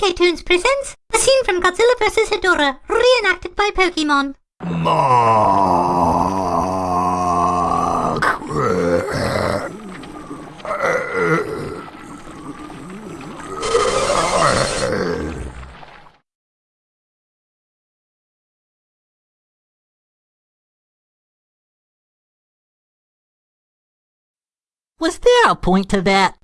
K-Tunes presents a scene from Godzilla vs. Hedorah, reenacted by Pokemon. Was there a point to that?